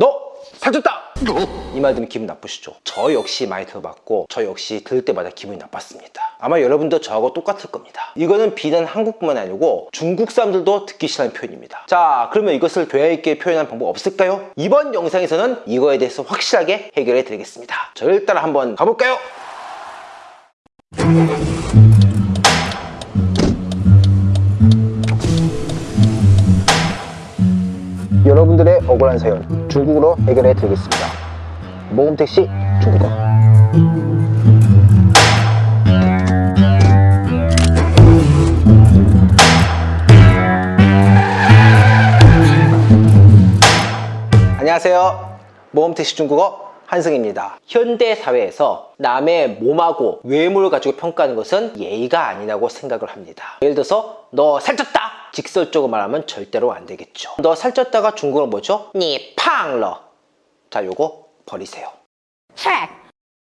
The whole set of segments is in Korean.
너 살쪘다! 이 말 들으면 기분 나쁘시죠? 저 역시 많이 들어봤고 저 역시 들을 때마다 기분이 나빴습니다. 아마 여러분도 저하고 똑같을 겁니다. 이거는 비단 한국뿐만 아니고 중국 사람들도 듣기 싫어하는 표현입니다. 자 그러면 이것을 교양 있게 표현하는 방법 없을까요? 이번 영상에서는 이거에 대해서 확실하게 해결해 드리겠습니다. 저를 따라 한번 가볼까요? 여러분들의 억울한 사연 중국어로 해결해 드리겠습니다. 모금택시 중국어 안녕하세요. 모험택시 중국어 한승입니다. 현대 사회에서 남의 몸하고 외모를 가지고 평가하는 것은 예의가 아니라고 생각을 합니다. 예를 들어서 너 살쪘다! 직설적으로 말하면 절대로 안 되겠죠. 너 살쪘다가 중국어로 뭐죠? 니 팡러. 자, 요거 버리세요.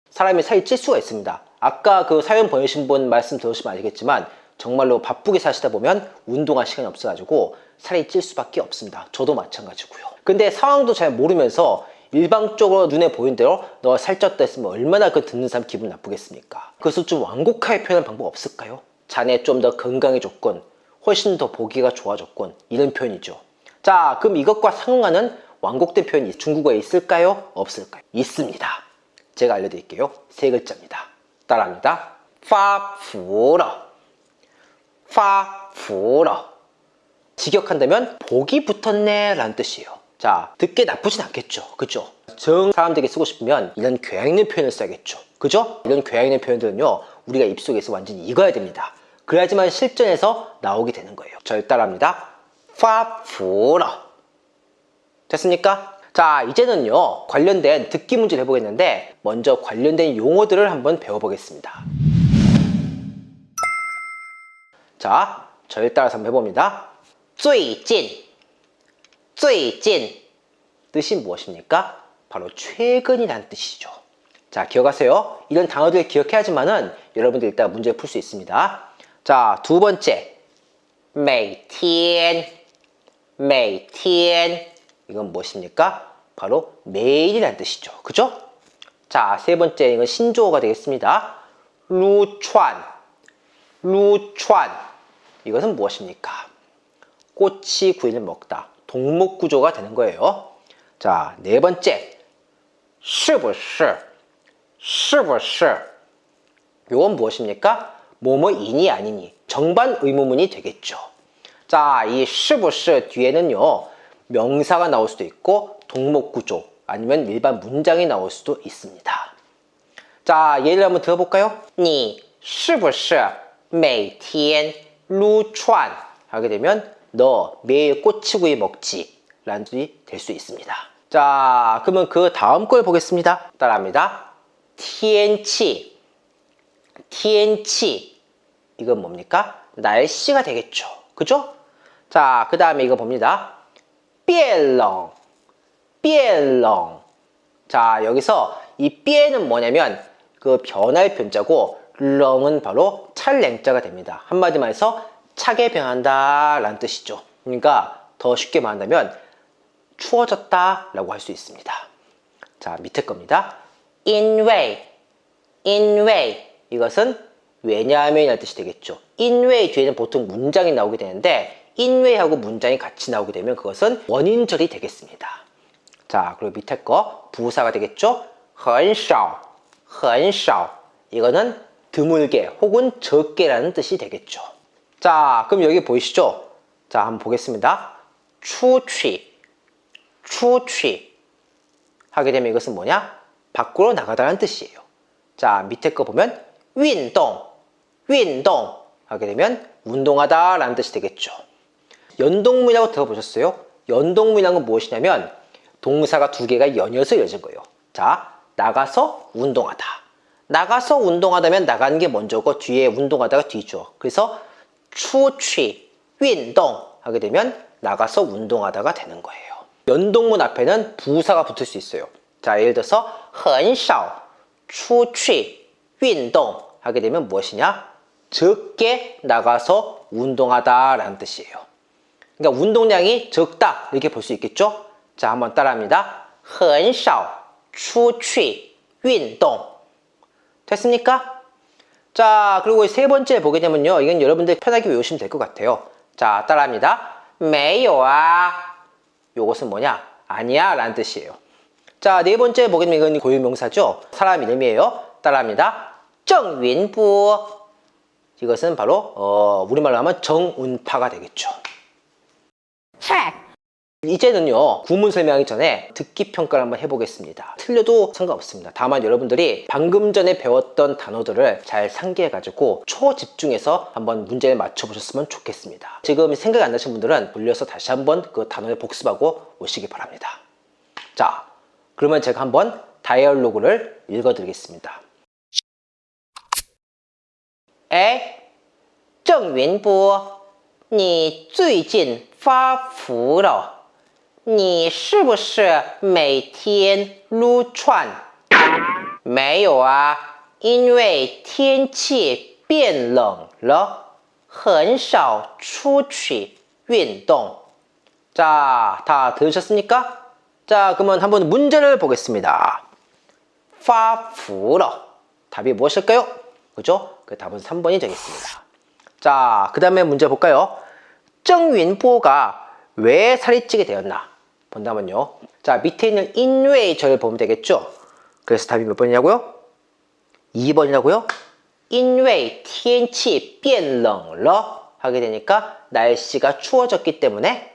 사람이 살이 찔 수가 있습니다. 아까 그 사연 보내신 분 말씀 들으시면 알겠지만 정말로 바쁘게 사시다 보면 운동할 시간이 없어가지고 살이 찔 수밖에 없습니다. 저도 마찬가지고요. 근데 상황도 잘 모르면서 일방적으로 눈에 보이는 대로 너 살쪘다 했으면 얼마나 그 듣는 사람 기분 나쁘겠습니까? 그것을 좀 완곡하게 표현할 방법 없을까요? 자네 좀 더 건강해졌군. 훨씬 더 보기가 좋아졌군. 이런 표현이죠. 자, 그럼 이것과 상응하는 완곡된 표현이 중국어에 있을까요? 없을까요? 있습니다. 제가 알려드릴게요. 세 글자입니다. 따라합니다. 파푸러 파푸러 직역한다면 복이 붙었네 라는 뜻이에요. 자, 듣기 나쁘진 않겠죠. 그죠? 정 사람들에게 쓰고 싶으면 이런 교양 있는 표현을 써야겠죠. 그죠? 이런 교양 있는 표현들은요. 우리가 입속에서 완전히 익어야 됩니다. 그래야지만 실전에서 나오게 되는 거예요. 절 따라합니다. 파푸러 됐습니까? 자 이제는요 관련된 듣기 문제를 해보겠는데 먼저 관련된 용어들을 한번 배워보겠습니다 자 저를 따라서 한번 해봅니다 最近最近뜻이 무엇입니까? 바로 최근이라는 뜻이죠 자 기억하세요 이런 단어들을 기억해야지만은 여러분들 일단 문제를 풀 수 있습니다 자 두 번째 每天每天 이건 무엇입니까? 바로 매일이라는 뜻이죠. 그죠? 자, 세 번째 이건 신조어가 되겠습니다. 루촨, 루촨. 이것은 무엇입니까? 꼬치 구이를 먹다. 동목 구조가 되는 거예요. 자, 네 번째. 是不是?是不是? 이건 무엇입니까? 뭐뭐이니 아니니. 정반 의문문이 되겠죠. 자, 이 是不是 뒤에는요. 명사가 나올 수도 있고 동목 구조 아니면 일반 문장이 나올 수도 있습니다. 자, 예를 한번 들어볼까요? 你是不是每天撸串 하게 되면 너 매일 꼬치구이 먹지 라는 뜻이 될 수 있습니다. 자, 그러면 그 다음 걸 보겠습니다. 따라합니다. 天气 TNC 이건 뭡니까? 날씨가 되겠죠. 그죠? 자, 그 다음에 이거 봅니다. 삐엘렁 삐엘렁 자, 여기서 이 삐에는 뭐냐면 그 변할 변자고 렁은 바로 찰냉자가 됩니다. 한마디만 해서 차게 변한다 라는 뜻이죠. 그러니까 더 쉽게 말한다면 추워졌다 라고 할 수 있습니다. 자 밑에 겁니다. 인웨이 인웨이 것은 왜냐하면이라는 뜻이 되겠죠. 因为 뒤에는 보통 문장이 나오게 되는데 인외하고 문장이 같이 나오게 되면 그것은 원인절이 되겠습니다. 자, 그리고 밑에 거 부사가 되겠죠? 很少, 很少. 이거는 드물게 혹은 적게라는 뜻이 되겠죠. 자, 그럼 여기 보이시죠? 자, 한번 보겠습니다. 出去, 出去 하게 되면 이것은 뭐냐? 밖으로 나가다라는 뜻이에요. 자, 밑에 거 보면 运动, 运动 하게 되면 운동하다 라는 뜻이 되겠죠. 연동문이라고 들어보셨어요? 연동문이란 건 무엇이냐면 동사가 두 개가 연이어서 이어진 거예요. 자, 나가서 운동하다. 나가서 운동하다면 나가는 게 먼저고 뒤에 운동하다가 뒤죠. 그래서 出去 운동 하게 되면 나가서 운동하다가 되는 거예요. 연동문 앞에는 부사가 붙을 수 있어요. 자, 예를 들어서 很少出去运动 하게 되면 무엇이냐? 적게 나가서 운동하다 라는 뜻이에요. 그러니까 운동량이 적다 이렇게 볼 수 있겠죠? 자 한번 따라합니다. 很少出去运动 됐습니까? 자 그리고 세 번째 보게 되면요 이건 여러분들 편하게 외우시면 될 것 같아요 자 따라합니다 没有啊 요것은 뭐냐 아니야 라는 뜻이에요 자 네 번째 보게 되면 이건 고유명사죠 사람 이름이에요 따라합니다 정윈부. 이것은 바로 어, 우리말로 하면 정운파가 되겠죠. Check, 이제는요 구문 설명하기 전에 듣기 평가를 한번 해보겠습니다. 틀려도 상관없습니다. 다만 여러분들이 방금 전에 배웠던 단어들을 잘 상기해 가지고 초집중해서 한번 문제를 맞춰보셨으면 좋겠습니다. 지금 생각이 안 나신 분들은 돌려서 다시 한번 그 단어를 복습하고 오시기 바랍니다. 자 그러면 제가 한번 다이얼로그를 읽어 드리겠습니다 A 郑云波你最近发福了你是不是每天撸串？没有啊，因为天气变冷了，很少出去运动。 자, 다 들으셨습니까? 자, 그러면 한번 문제를 보겠습니다. 发福了 답이 무엇일까요? 그죠? 그 답은 3번이 되겠습니다. 자, 그 다음에 문제 볼까요? 정윈포가 왜 살이 찌게 되었나? 본다면요. 자, 밑에 있는 인웨이 절을 보면 되겠죠? 그래서 답이 몇 번이냐고요? 2번이라고요? 인외 TNT 변冷了 하게 되니까 날씨가 추워졌기 때문에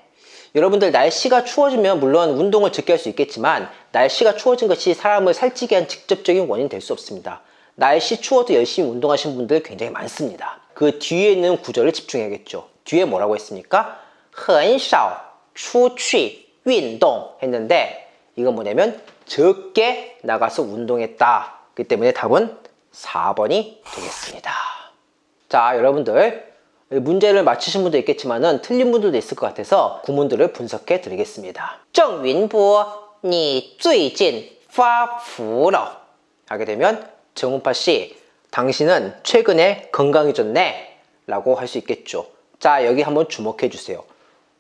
여러분들 날씨가 추워지면 물론 운동을 적게 할 수 있겠지만 날씨가 추워진 것이 사람을 살찌게 한 직접적인 원인이 될 수 없습니다. 날씨 추워도 열심히 운동하신 분들 굉장히 많습니다. 그 뒤에 있는 구절을 집중해야겠죠. 뒤에 뭐라고 했습니까? 很少出去运动 했는데 이건 뭐냐면 적게 나가서 운동했다. 그 때문에 답은 4번이 되겠습니다. 자, 여러분들 문제를 맞추신 분도 있겠지만은 틀린 분들도 있을 것 같아서 구문들을 분석해 드리겠습니다. 정윈보, 你最近发福了 하게 되면 정운파 씨, 당신은 최근에 건강해졌네 라고 할 수 있겠죠. 자, 여기 한번 주목해 주세요.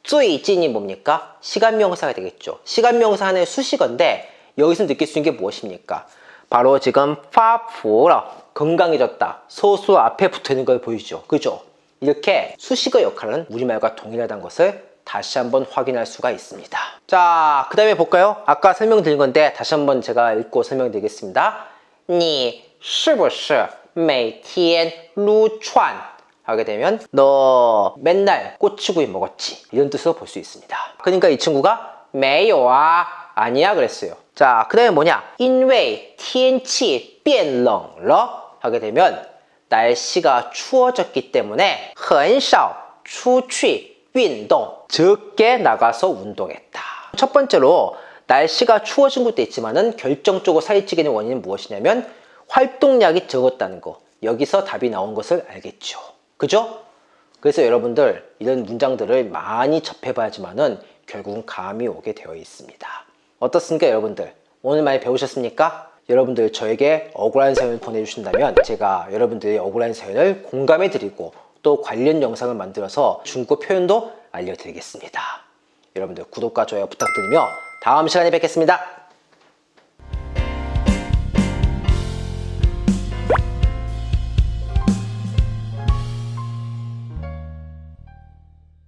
最近이 뭡니까? 시간 명사가 되겠죠. 시간 명사 하나의 수식어인데 여기서 느낄 수 있는 게 무엇입니까? 바로 지금 파푸라 건강해졌다. 소수 앞에 붙어 있는 걸 보이죠. 그죠? 이렇게 수식어 역할은 우리말과 동일하다는 것을 다시 한번 확인할 수가 있습니다. 자, 그 다음에 볼까요? 아까 설명드린 건데 다시 한번 제가 읽고 설명드리겠습니다. 你是不是每天撸串 하게 되면 너 맨날 꼬치구이 먹었지 이런 뜻으로 볼 수 있습니다. 그러니까 이 친구가 没有啊 아니야 그랬어요. 자, 그 다음에 뭐냐? 因为天气变冷了 하게 되면 날씨가 추워졌기 때문에 很少出去运动 적게 나가서 운동했다. 첫 번째로 날씨가 추워진 것도 있지만은 결정적으로 된 원인은 무엇이냐면 활동량이 적었다는 거. 여기서 답이 나온 것을 알겠죠. 그죠? 그래서 여러분들 이런 문장들을 많이 접해봐야지만은 결국은 감이 오게 되어 있습니다. 어떻습니까 여러분들? 오늘 많이 배우셨습니까? 여러분들 저에게 억울한 사연을 보내주신다면 제가 여러분들의 억울한 사연을 공감해 드리고 또 관련 영상을 만들어서 중고 표현도 알려드리겠습니다. 여러분들 구독과 좋아요 부탁드리며 다음 시간에 뵙겠습니다.